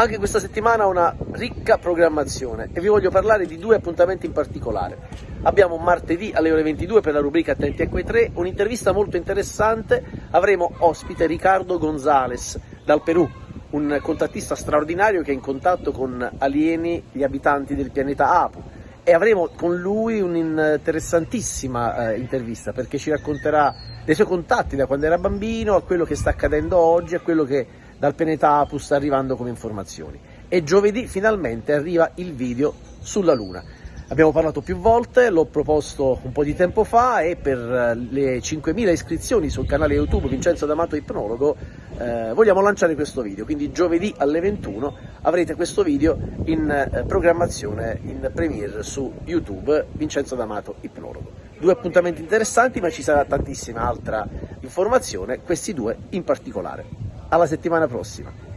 Anche questa settimana una ricca programmazione e vi voglio parlare di due appuntamenti in particolare. Abbiamo martedì alle ore 22 per la rubrica Attenti a quei tre un'intervista molto interessante. Avremo ospite Riccardo Gonzales dal Perù, un contattista straordinario che è in contatto con alieni, gli abitanti del pianeta Apu e avremo con lui un'interessantissima eh, intervista perché ci racconterà dei suoi contatti da quando era bambino a quello che sta accadendo oggi, a quello che dal pianeta Apu sta arrivando come informazioni. E giovedì finalmente arriva il video sulla Luna. Abbiamo parlato più volte, l'ho proposto un po' di tempo fa e per eh, le 5.000 iscrizioni sul canale YouTube Vincenzo D'Amato Ipnologo eh, vogliamo lanciare questo video, quindi giovedì alle 21 avrete questo video in eh, programmazione in premiere su YouTube Vincenzo D'Amato Ipnologo. Due appuntamenti interessanti ma ci sarà tantissima altra informazione, questi due in particolare. Alla settimana prossima!